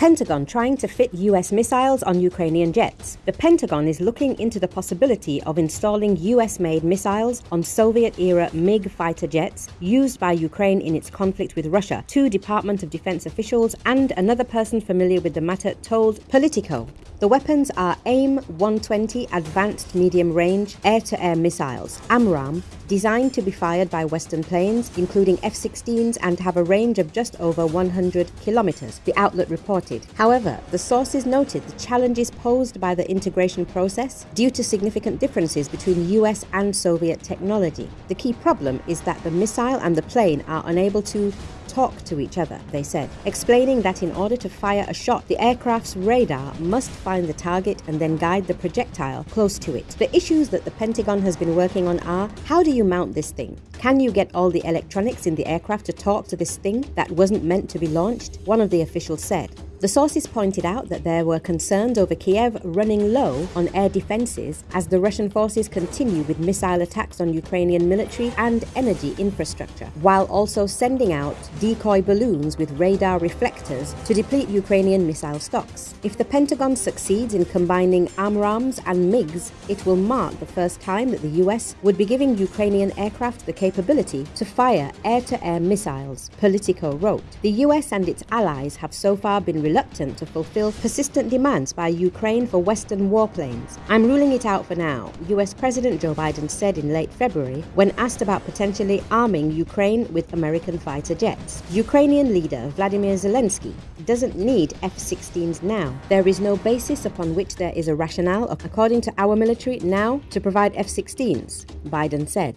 Pentagon trying to fit US missiles on Ukrainian jets. The Pentagon is looking into the possibility of installing US made missiles on Soviet era MiG fighter jets used by Ukraine in its conflict with Russia, two Department of Defense officials and another person familiar with the matter told Politico. The weapons are AIM 120 Advanced Medium Range Air to Air Missiles, AMRAAM, designed to be fired by Western planes, including F 16s, and have a range of just over 100 kilometers, the outlet reported. However, the sources noted the challenges posed by the integration process due to significant differences between US and Soviet technology. The key problem is that the missile and the plane are unable to talk to each other, they said, explaining that in order to fire a shot, the aircraft's radar must find the target and then guide the projectile close to it. The issues that the Pentagon has been working on are how do you mount this thing? Can you get all the electronics in the aircraft to talk to this thing that wasn't meant to be launched? One of the officials said. The sources pointed out that there were concerns over Kiev running low on air defenses as the Russian forces continue with missile attacks on Ukrainian military and energy infrastructure, while also sending out decoy balloons with radar reflectors to deplete Ukrainian missile stocks. If the Pentagon succeeds in combining AMRAAMs and MiGs, it will mark the first time that the US would be giving Ukrainian aircraft the capability to fire air to air missiles, Politico wrote. The US and its allies have so far been reluctant to fulfill persistent demands by Ukraine for Western warplanes. I'm ruling it out for now, US President Joe Biden said in late February when asked about potentially arming Ukraine with American fighter jets. Ukrainian leader Vladimir Zelensky doesn't need F 16s now. There is no basis upon which there is a rationale, according to our military, now to provide F 16s, Biden said.